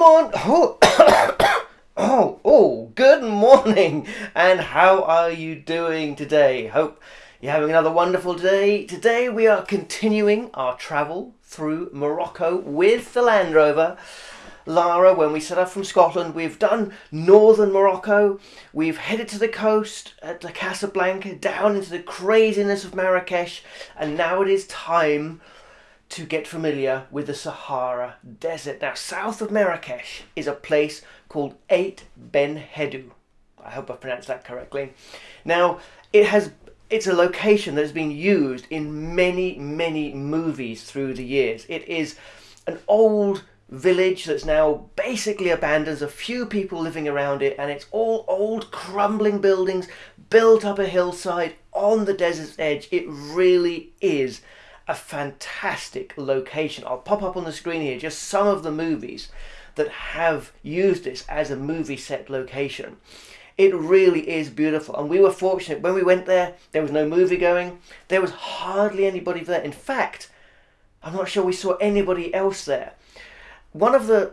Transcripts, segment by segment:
morning. Oh, oh, oh, good morning. And how are you doing today? Hope you're having another wonderful day. Today we are continuing our travel through Morocco with the Land Rover. Lara, when we set off from Scotland, we've done northern Morocco, we've headed to the coast at the Casablanca, down into the craziness of Marrakesh, and now it is time to get familiar with the Sahara Desert. Now, south of Marrakesh is a place called Ait Ben Haddou. I hope I pronounced that correctly. Now, it has it's a location that has been used in many, many movies through the years. It is an old village that's now basically abandoned. There's a few people living around it, and it's all old, crumbling buildings built up a hillside on the desert's edge. It really is a fantastic location. I'll pop up on the screen here just some of the movies that have used this as a movie set location. It really is beautiful, and we were fortunate when we went there. There was no movie going. There was hardly anybody there. In fact, I'm not sure we saw anybody else there. One of the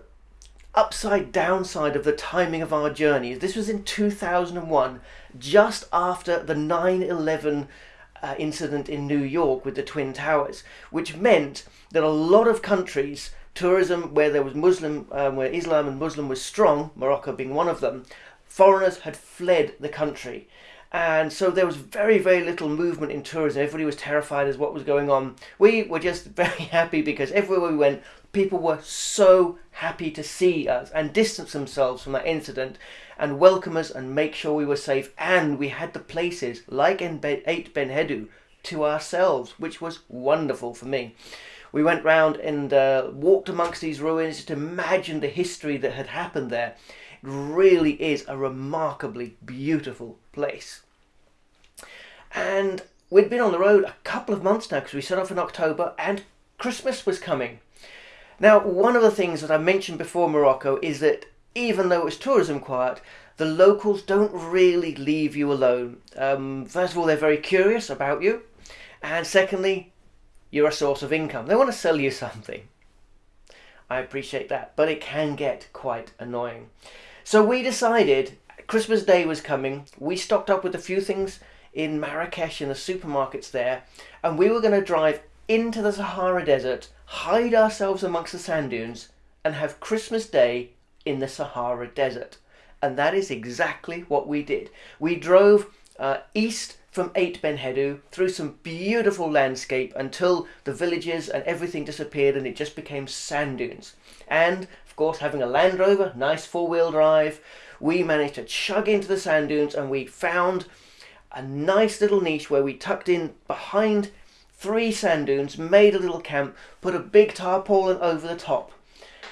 upside downside of the timing of our journey is this was in 2001, just after the 9 11 uh, incident in New York with the Twin Towers, which meant that a lot of countries, tourism where there was Muslim, um, where Islam and Muslim was strong, Morocco being one of them, foreigners had fled the country. And so there was very, very little movement in tourism. Everybody was terrified as what was going on. We were just very happy because everywhere we went, people were so happy to see us and distance themselves from that incident and welcome us and make sure we were safe. And we had the places like in Ait Ben Haddou to ourselves, which was wonderful for me. We went round and uh, walked amongst these ruins to imagine the history that had happened there. It really is a remarkably beautiful place. And we'd been on the road a couple of months now because we set off in October and Christmas was coming. Now, one of the things that I mentioned before Morocco is that even though it's tourism quiet, the locals don't really leave you alone. Um, first of all, they're very curious about you, and secondly, you're a source of income. They want to sell you something. I appreciate that, but it can get quite annoying. So we decided Christmas Day was coming. We stocked up with a few things in Marrakesh in the supermarkets there, and we were going to drive into the Sahara Desert, hide ourselves amongst the sand dunes, and have Christmas Day in the Sahara Desert. And that is exactly what we did. We drove uh, east from Ait Ben Haddou through some beautiful landscape until the villages and everything disappeared and it just became sand dunes. And of course, having a Land Rover, nice four wheel drive, we managed to chug into the sand dunes and we found a nice little niche where we tucked in behind three sand dunes, made a little camp, put a big tarpaulin over the top,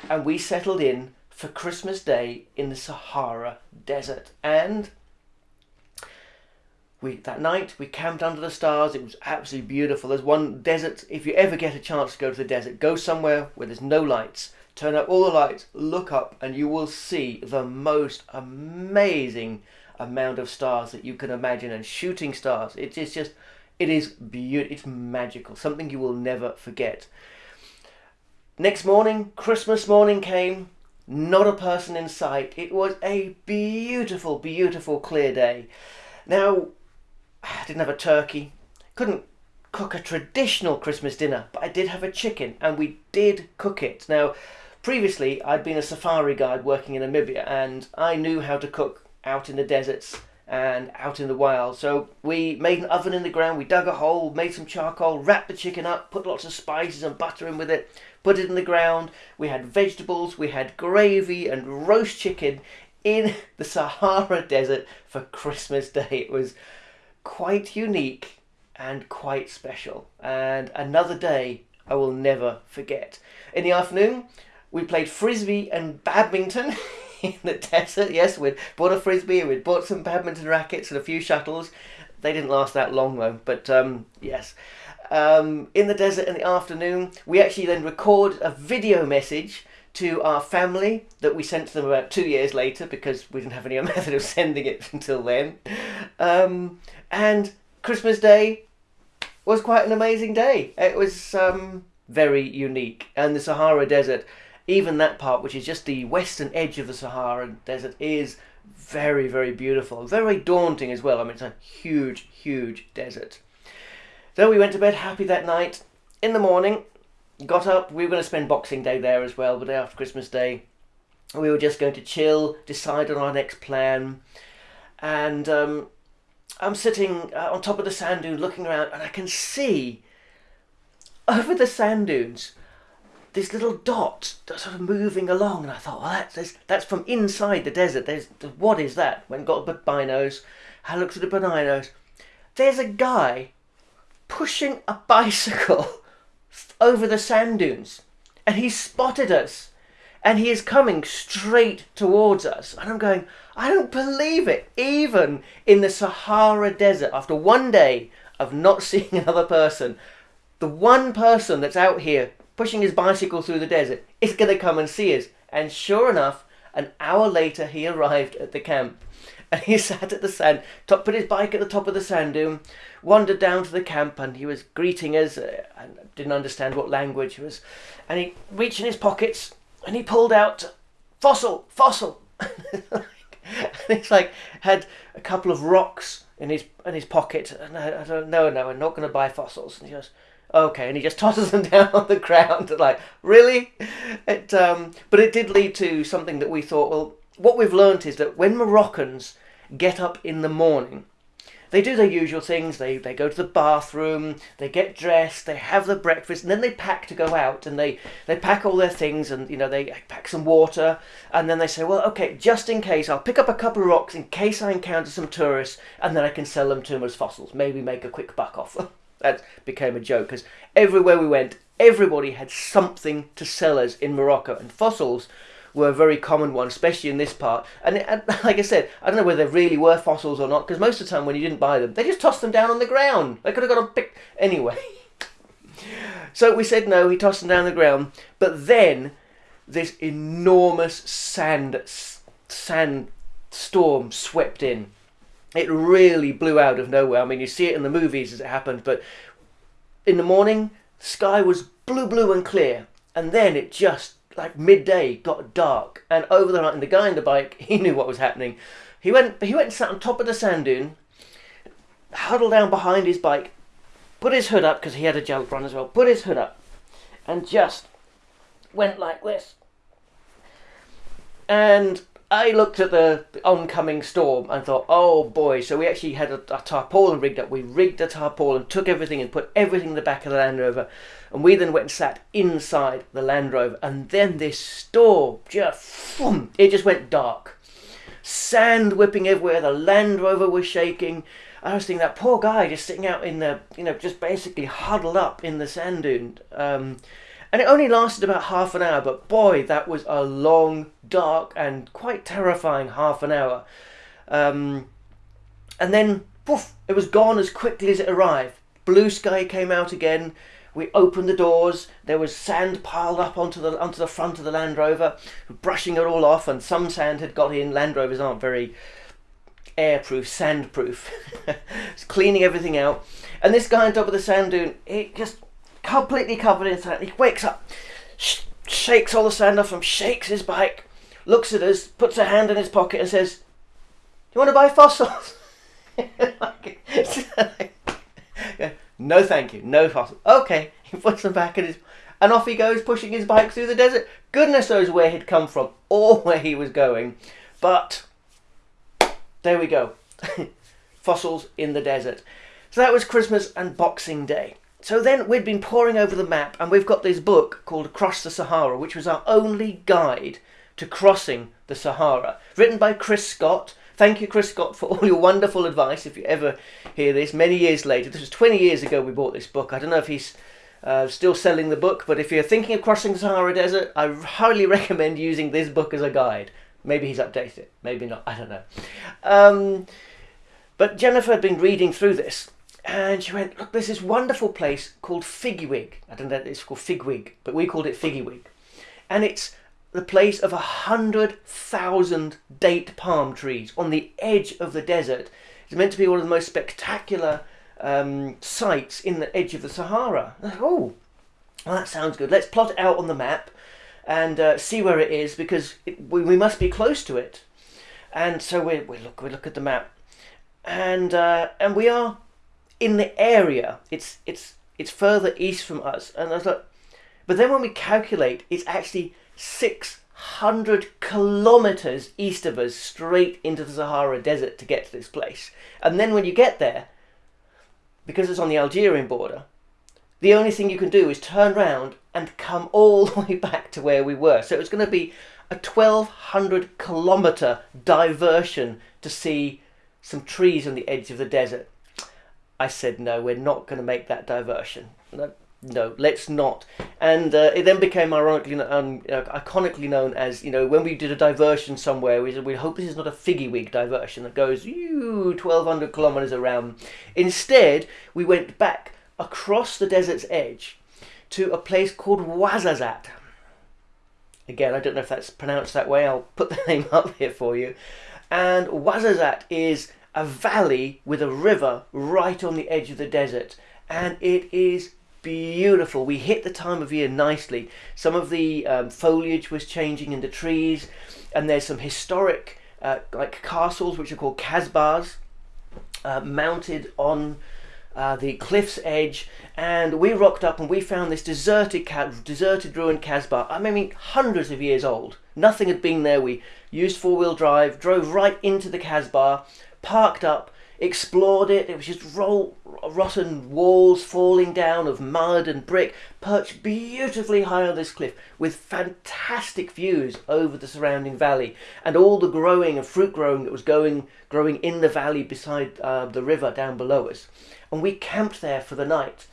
and we settled in for Christmas Day in the Sahara Desert. And we that night we camped under the stars. It was absolutely beautiful. There's one desert. If you ever get a chance to go to the desert, go somewhere where there's no lights. Turn up all the lights, look up, and you will see the most amazing amount of stars that you can imagine and shooting stars. It is just, it is beautiful. It's magical. Something you will never forget. Next morning, Christmas morning came not a person in sight. It was a beautiful, beautiful clear day. Now, I didn't have a turkey, couldn't cook a traditional Christmas dinner, but I did have a chicken and we did cook it. Now, previously I'd been a safari guide working in Namibia and I knew how to cook out in the deserts and out in the wild. So we made an oven in the ground, we dug a hole, made some charcoal, wrapped the chicken up, put lots of spices and butter in with it, put it in the ground. We had vegetables, we had gravy and roast chicken in the Sahara Desert for Christmas Day. It was quite unique and quite special, and another day I will never forget. In the afternoon, we played frisbee and badminton. in the desert, yes, we'd bought a frisbee, we'd bought some badminton rackets and a few shuttles. They didn't last that long though, but um, yes um, in the desert in the afternoon. We actually then record a video message to our family that we sent to them about two years later because we didn't have any method of sending it until then. Um, and Christmas Day was quite an amazing day. It was um, very unique. And the Sahara Desert, even that part, which is just the western edge of the Sahara Desert, is very, very beautiful. Very daunting as well. I mean, it's a huge, huge desert. So we went to bed happy that night. In the morning, got up. We were going to spend Boxing Day there as well, the day after Christmas Day. We were just going to chill, decide on our next plan. And um, I'm sitting uh, on top of the sand dune looking around, and I can see over the sand dunes this little dot sort of moving along, and I thought, well, that's that's from inside the desert. There's what is that? When got the binos, I looked at the binos. There's a guy pushing a bicycle over the sand dunes, and he spotted us, and he is coming straight towards us, and I'm going, I don't believe it. Even in the Sahara Desert, after one day of not seeing another person, the one person that's out here pushing his bicycle through the desert is going to come and see us. And sure enough, an hour later he arrived at the camp. And he sat at the sand, top, put his bike at the top of the sand dune, wandered down to the camp, and he was greeting us. Uh, and didn't understand what language was. And he reached in his pockets and he pulled out fossil, fossil. and he's like had a couple of rocks in his in his pocket. And I, I don't know, no, I'm not going to buy fossils. And he goes, okay, and he just tosses them down on the ground. Like, really? It, um, but it did lead to something that we thought, well, what we've learnt is that when Moroccans get up in the morning, they do their usual things. They, they go to the bathroom, they get dressed, they have the breakfast, and then they pack to go out. And they, they pack all their things, and you know they pack some water, and then they say, well, okay, just in case, I'll pick up a couple of rocks in case I encounter some tourists, and then I can sell them to them as fossils. Maybe make a quick buck off them. that became a joke because everywhere we went, everybody had something to sell us in Morocco, and fossils were a very common one, especially in this part. And, and like I said, I don't know whether they really were fossils or not, because most of the time when you didn't buy them, they just tossed them down on the ground. They could have got a picked anyway. so we said no. He tossed them down on the ground, but then this enormous sand sand storm swept in it really blew out of nowhere. I mean, you see it in the movies as it happened, but in the morning, sky was blue, blue and clear, and then it just like midday got dark, and over the night, and the guy in the bike, he knew what was happening. He went, he went and sat on top of the sand dune, huddled down behind his bike, put his hood up because he had a run as well. Put his hood up, and just went like this, and I looked at the oncoming storm and thought, oh boy. So we actually had a, a tarpaulin rigged up. We rigged a tarpaulin, took everything and put everything in the back of the Land Rover. And we then went and sat inside the Land Rover. And then this storm just, it just went dark. Sand whipping everywhere. The Land Rover was shaking. I was thinking that poor guy just sitting out in the, you know, just basically huddled up in the sand dune. Um, and it only lasted about half an hour, but boy, that was a long, dark, and quite terrifying half an hour. Um, and then, poof, it was gone as quickly as it arrived. Blue sky came out again. We opened the doors. There was sand piled up onto the onto the front of the Land Rover, brushing it all off, and some sand had got in. Land Rovers aren't very airproof, sandproof. cleaning everything out. And this guy on top of the sand dune, it just completely covered in sand. He wakes up, sh- shakes all the sand off him, shakes his bike, looks at us, puts a hand in his pocket, and says, "Do you want to buy fossils?" no, thank you. No fossils. Okay, he puts them back in his, and off he goes, pushing his bike through the desert. Goodness knows where he'd come from or where he was going, but there we go. fossils in the desert. So that was Christmas and Boxing Day. So then we'd been poring over the map, and we've got this book called Across the Sahara, which was our only guide to crossing the Sahara, written by Chris Scott. Thank you, Chris Scott, for all your wonderful advice. If you ever hear this, many years later, this was 20 years ago we bought this book. I don't know if he's uh, still selling the book, but if you're thinking of crossing the Sahara Desert, I highly recommend using this book as a guide. Maybe he's updated it, maybe not, I don't know. Um, but Jennifer had been reading through this and she went, look, there's this wonderful place called Figwig. I don't know if it's called Figwig, but we called it Figwig. And it's the place of a hundred thousand date palm trees on the edge of the desert. It's meant to be one of the most spectacular um, sites in the edge of the Sahara. oh, well, that sounds good. Let's plot it out on the map. and uh, see where it is because it, we, we must be close to it. And so we, we look we look at the map, and uh, and we are in the area. It's it's it's further east from us, and I was like, but then when we calculate, it's actually six hundred kilometers east of us, straight into the Sahara Desert to get to this place. And then when you get there, because it's on the Algerian border, the only thing you can do is turn round and come all the way back to where we were. So it's going to be a 1200 kilometer diversion to see some trees on the edge of the desert. I said, no, we're not going to make that diversion. No, no let's not. And uh, it then became ironically, um, iconically known as, you know, when we did a diversion somewhere, we said, we hope this is not a figgy wig diversion that goes, you 1200 kilometers around. Instead, we went back across the desert's edge to a place called Ouarzazate. Again, I don't know if that's pronounced that way. I'll put the name up here for you. And Ouarzazate is a valley with a river right on the edge of the desert. And it is beautiful. We hit the time of year nicely. Some of the um, foliage was changing in the trees. And there's some historic uh, like castles, which are called Kasbahs, uh, mounted on uh, the cliff's edge, and we rocked up and we found this deserted, deserted ruined Kasbah. I mean, hundreds of years old. Nothing had been there. We used four-wheel drive, drove right into the Kasbah, parked up, explored it. It was just rotten walls falling down of mud and brick, perched beautifully high on this cliff with fantastic views over the surrounding valley and all the growing and fruit growing that was going growing in the valley beside uh, the river down below us and we camped there for the night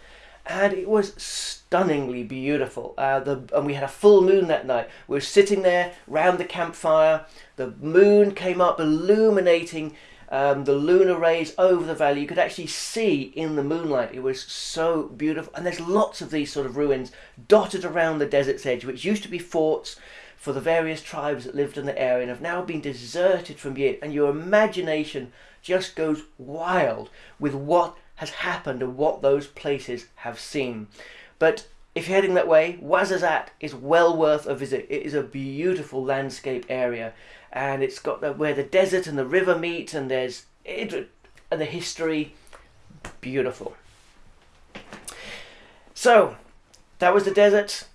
and it was stunningly beautiful. Uh, the, and we had a full moon that night. We were sitting there round the campfire. The moon came up, illuminating um, the lunar rays over the valley. You could actually see in the moonlight. It was so beautiful. And there's lots of these sort of ruins dotted around the desert's edge, which used to be forts for the various tribes that lived in the area and have now been deserted from yet. And your imagination just goes wild with what has happened and what those places have seen. But if you're heading that way, Ouarzazate is well worth a visit. It is a beautiful landscape area and it's got the, where the desert and the river meet and there's and the history. Beautiful. So that was the desert.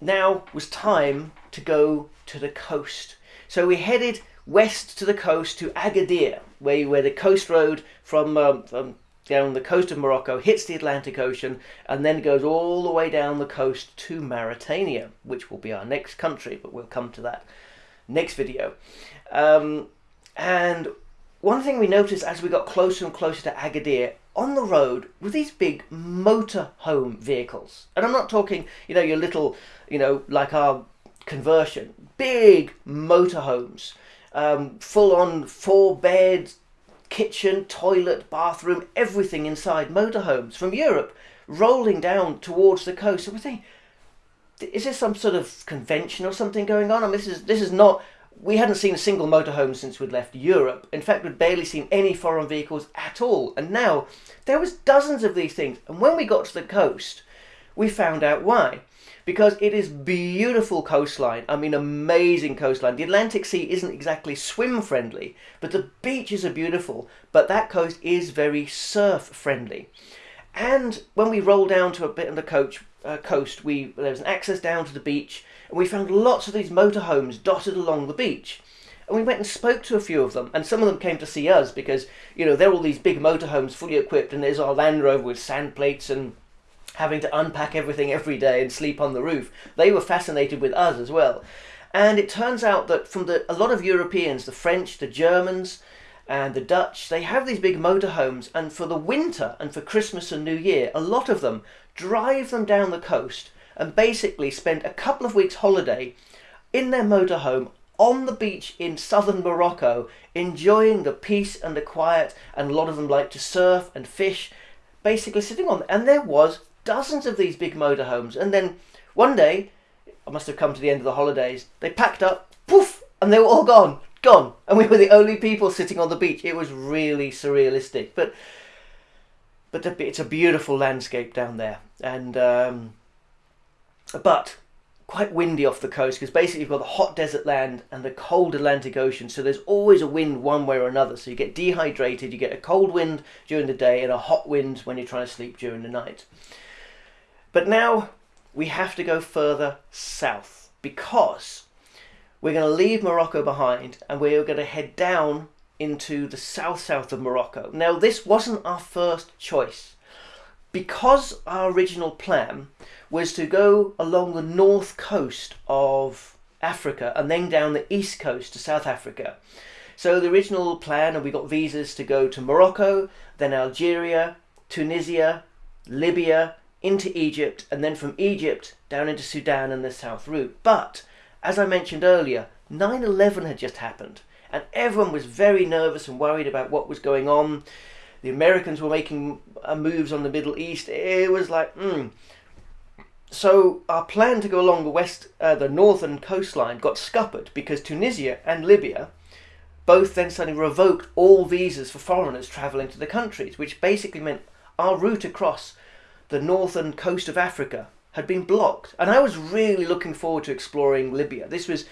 Now was time to go to the coast. So we headed west to the coast to Agadir, where, where the coast road from, um, from down the coast of Morocco, hits the Atlantic Ocean, and then goes all the way down the coast to Mauritania, which will be our next country, but we'll come to that next video. Um, and one thing we noticed as we got closer and closer to Agadir, on the road were these big motorhome vehicles. And I'm not talking, you know, your little, you know, like our conversion, big motorhomes, um, full on four beds, kitchen, toilet, bathroom, everything inside motorhomes from Europe rolling down towards the coast. So we're thinking, is this some sort of convention or something going on? I mean, this is this is not. We hadn't seen a single motorhome since we'd left Europe. In fact, we'd barely seen any foreign vehicles at all. And now there was dozens of these things. And when we got to the coast, we found out why because it is beautiful coastline. I mean, amazing coastline. The Atlantic Sea isn't exactly swim friendly, but the beaches are beautiful. But that coast is very surf friendly. And when we rolled down to a bit of the coach, uh, coast, we there was an access down to the beach, and we found lots of these motorhomes dotted along the beach. And we went and spoke to a few of them, and some of them came to see us because, you know, they're all these big motorhomes fully equipped, and there's our Land Rover with sand plates and having to unpack everything every day and sleep on the roof. They were fascinated with us as well. And it turns out that from the, a lot of Europeans, the French, the Germans, and the Dutch, they have these big motorhomes, and for the winter and for Christmas and New Year, a lot of them drive them down the coast and basically spend a couple of weeks holiday in their motorhome on the beach in southern Morocco, enjoying the peace and the quiet, and a lot of them like to surf and fish, basically sitting on. And there was dozens of these big motorhomes. And then one day, I must have come to the end of the holidays, they packed up, poof, and they were all gone, gone. And we were the only people sitting on the beach. It was really surrealistic. But but it's a beautiful landscape down there. And um, but quite windy off the coast because basically you've got the hot desert land and the cold Atlantic Ocean. So there's always a wind one way or another. So you get dehydrated, you get a cold wind during the day and a hot wind when you're trying to sleep during the night. But now we have to go further south because we're going to leave Morocco behind and we're going to head down into the south south of Morocco. Now, this wasn't our first choice because our original plan was to go along the north coast of Africa and then down the east coast to South Africa. So the original plan, and we got visas to go to Morocco, then Algeria, Tunisia, Libya, into Egypt, and then from Egypt down into Sudan and the south route. But as I mentioned earlier, 9 11 had just happened, and everyone was very nervous and worried about what was going on. The Americans were making uh, moves on the Middle East. It was like, hmm. So our plan to go along the west, uh, the northern coastline, got scuppered because Tunisia and Libya both then suddenly revoked all visas for foreigners travelling to the countries, which basically meant our route across the northern coast of Africa had been blocked. And I was really looking forward to exploring Libya. This was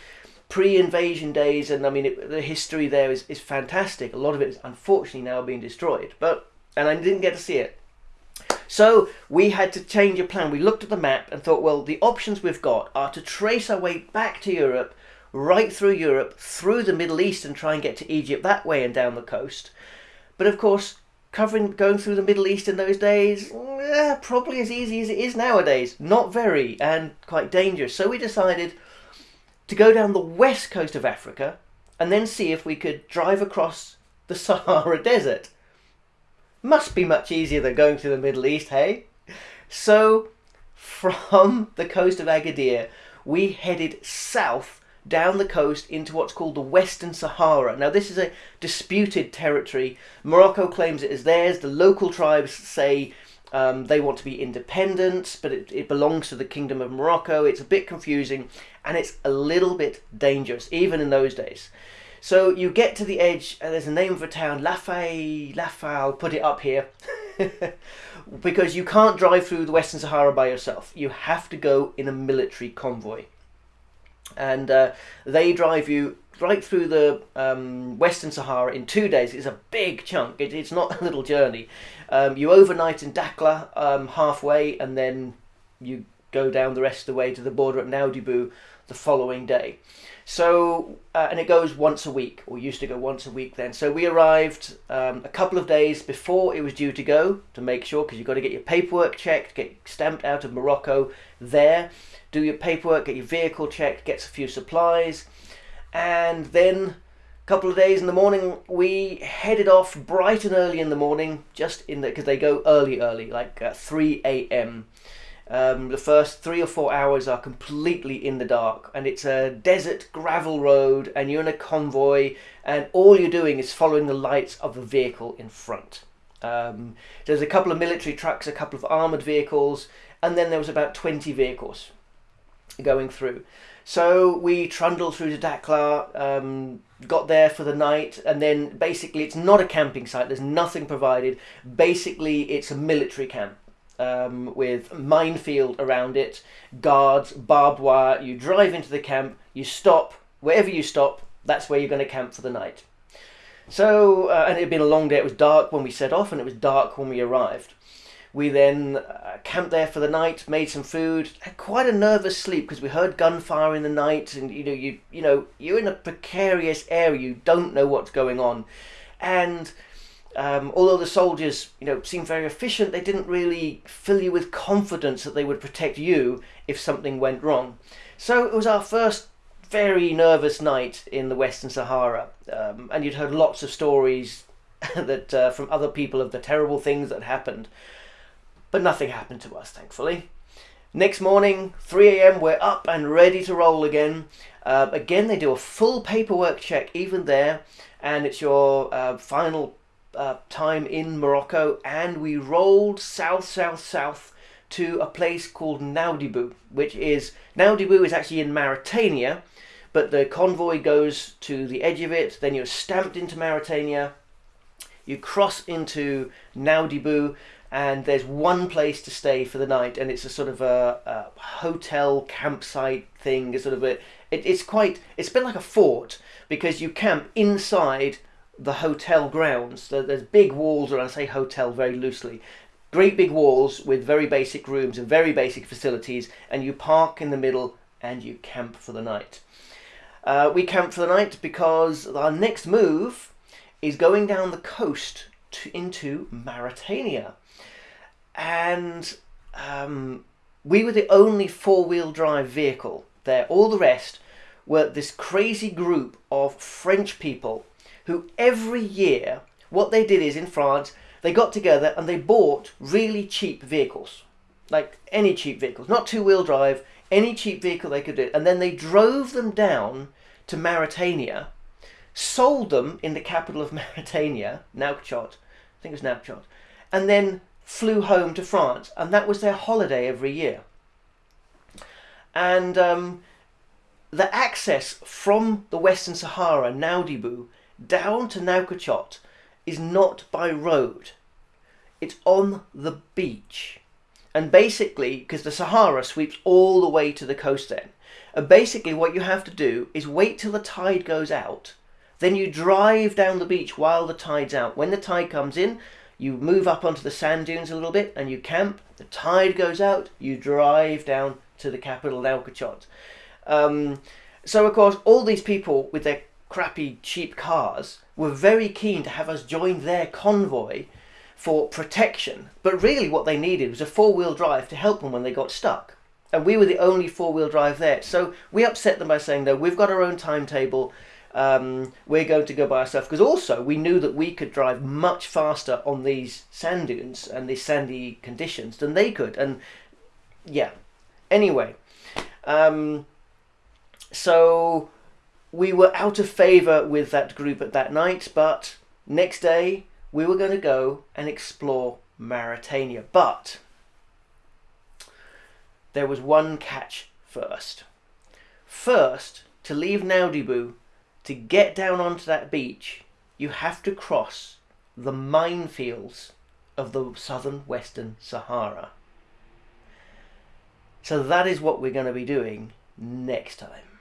pre-invasion days, and I mean it, the history there is, is fantastic. A lot of it is unfortunately now being destroyed, but and I didn't get to see it. So we had to change a plan. We looked at the map and thought, well, the options we've got are to trace our way back to Europe, right through Europe, through the Middle East, and try and get to Egypt that way and down the coast. But of course, covering going through the Middle East in those days, eh, probably as easy as it is nowadays. Not very, and quite dangerous. So we decided to go down the west coast of Africa and then see if we could drive across the Sahara Desert. Must be much easier than going through the Middle East, hey? So, from the coast of Agadir, we headed south down the coast into what's called the Western Sahara. Now, this is a disputed territory. Morocco claims it as theirs. The local tribes say um, they want to be independent, but it, it belongs to the Kingdom of Morocco. It's a bit confusing and it's a little bit dangerous, even in those days. So you get to the edge, and there's a name of a town, Lafay, Lafay, I'll put it up here. because you can't drive through the Western Sahara by yourself. You have to go in a military convoy. And uh, they drive you right through the um, Western Sahara in two days. It's a big chunk. It, it's not a little journey. Um, you overnight in Dakhla um, halfway, and then you go down the rest of the way to the border at Nouadhibou the following day. So, uh, and it goes once a week, or used to go once a week then. So we arrived um, a couple of days before it was due to go to make sure, because you've got to get your paperwork checked, get stamped out of Morocco there, do your paperwork, get your vehicle checked, get a few supplies, and then a couple of days in the morning we headed off bright and early in the morning, just in the because they go early, early, like uh, 3 a.m. Um, the first three or four hours are completely in the dark, and it's a desert gravel road, and you're in a convoy, and all you're doing is following the lights of the vehicle in front. Um, there's a couple of military trucks, a couple of armored vehicles, and then there was about 20 vehicles going through. So we trundled through to Dakhla, um, got there for the night, and then basically it's not a camping site, there's nothing provided. Basically, it's a military camp um, with minefield around it, guards, barbed wire. You drive into the camp, you stop, wherever you stop, that's where you're going to camp for the night. So, uh, and it had been a long day, it was dark when we set off, and it was dark when we arrived. We then uh, camped there for the night, made some food, had quite a nervous sleep because we heard gunfire in the night, and you know, you you know, you're in a precarious area, you don't know what's going on, and um, although the soldiers, you know, seemed very efficient, they didn't really fill you with confidence that they would protect you if something went wrong. So it was our first very nervous night in the Western Sahara, um, and you'd heard lots of stories that uh, from other people of the terrible things that happened, but nothing happened to us, thankfully. Next morning, 3 a.m., we're up and ready to roll again. Uh, again, they do a full paperwork check even there, and it's your uh, final uh, time in Morocco and we rolled south, south, south to a place called Nouadhibou, which is Nouadhibou is actually in Mauritania, but the convoy goes to the edge of it. Then you're stamped into Mauritania. You cross into Nouadhibou, and there's one place to stay for the night, and it's a sort of a, a hotel campsite thing. It's sort of a, it, it's quite, it's a bit like a fort because you camp inside the hotel grounds. There's big walls around, say hotel very loosely, great big walls with very basic rooms and very basic facilities, and you park in the middle and you camp for the night. Uh, we camp for the night because our next move is going down the coast to, into Mauritania. And um, we were the only four wheel drive vehicle there. All the rest were this crazy group of French people who every year, what they did is in France, they got together and they bought really cheap vehicles. Like any cheap vehicles, not two wheel drive, any cheap vehicle they could do. And then they drove them down to Mauritania, sold them in the capital of Mauritania, Nouakchott, I think it was Nouakchott, and then flew home to France. And that was their holiday every year. And um, the access from the Western Sahara, Nouadhibou, down to Nouakchott is not by road. It's on the beach. And basically, because the Sahara sweeps all the way to the coast then, and basically what you have to do is wait till the tide goes out, then you drive down the beach while the tide's out. When the tide comes in, you move up onto the sand dunes a little bit and you camp. The tide goes out, you drive down to the capital, Nouakchott. Um, so, of course, all these people with their crappy, cheap cars were very keen to have us join their convoy for protection. But really, what they needed was a four wheel drive to help them when they got stuck. And we were the only four wheel drive there. So we upset them by saying, no, we've got our own timetable. Um, we're going to go by ourselves. Because also, we knew that we could drive much faster on these sand dunes and these sandy conditions than they could. And yeah. Anyway. Um, so we were out of favour with that group at that night, but next day we were going to go and explore Mauritania. But there was one catch first. First, to leave Nouadhibou, to get down onto that beach, you have to cross the minefields of the southern western Sahara. So that is what we're going to be doing next time.